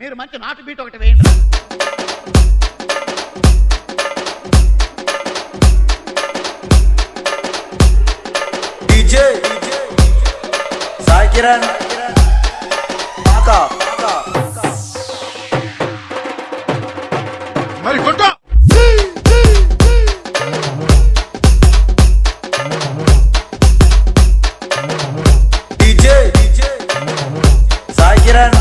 మీరు మంచి నాటు బీట్ ఒకటి వేయండి. సాయి కిరణ్ మరి కొట్టు. DJ Sai Kiran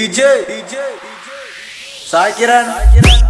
DJ, DJ, DJ. Sakiran. Sakiran.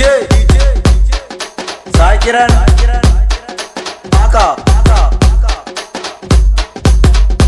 DJ Zakiren